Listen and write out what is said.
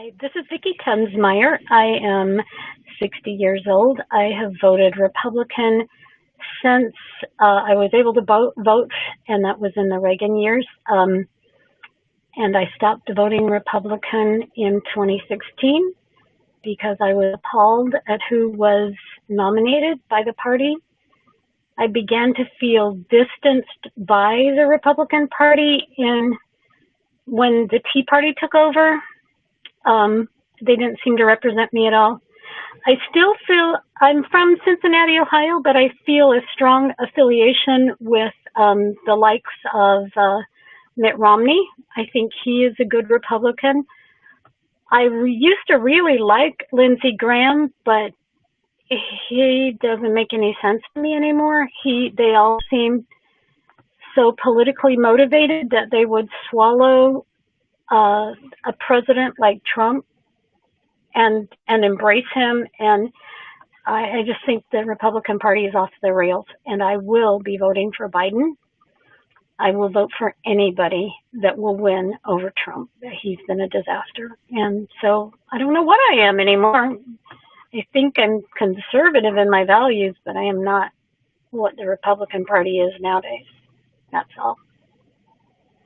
Hi, this is Vicki Tensmeyer. I am 60 years old. I have voted Republican since uh, I was able to vote, and that was in the Reagan years. Um, and I stopped voting Republican in 2016 because I was appalled at who was nominated by the party. I began to feel distanced by the Republican Party in when the Tea Party took over um, they didn't seem to represent me at all. I still feel I'm from Cincinnati, Ohio, but I feel a strong affiliation with um, the likes of uh, Mitt Romney. I think he is a good Republican. I used to really like Lindsey Graham, but he doesn't make any sense to me anymore. He, they all seem so politically motivated that they would swallow uh, a president like Trump and and embrace him. And I, I just think the Republican Party is off the rails. And I will be voting for Biden. I will vote for anybody that will win over Trump. He's been a disaster. And so I don't know what I am anymore. I think I'm conservative in my values, but I am not what the Republican Party is nowadays. That's all.